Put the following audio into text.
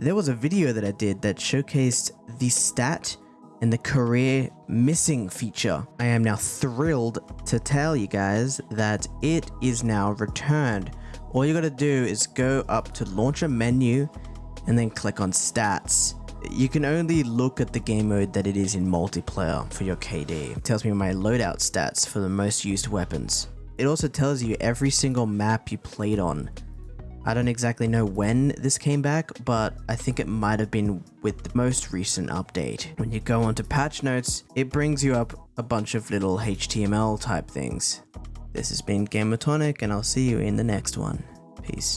There was a video that I did that showcased the stat and the career missing feature. I am now thrilled to tell you guys that it is now returned. All you gotta do is go up to launcher menu and then click on stats. You can only look at the game mode that it is in multiplayer for your KD. It tells me my loadout stats for the most used weapons. It also tells you every single map you played on I don't exactly know when this came back, but I think it might have been with the most recent update. When you go onto patch notes, it brings you up a bunch of little HTML type things. This has been Gamertonic and I'll see you in the next one. Peace.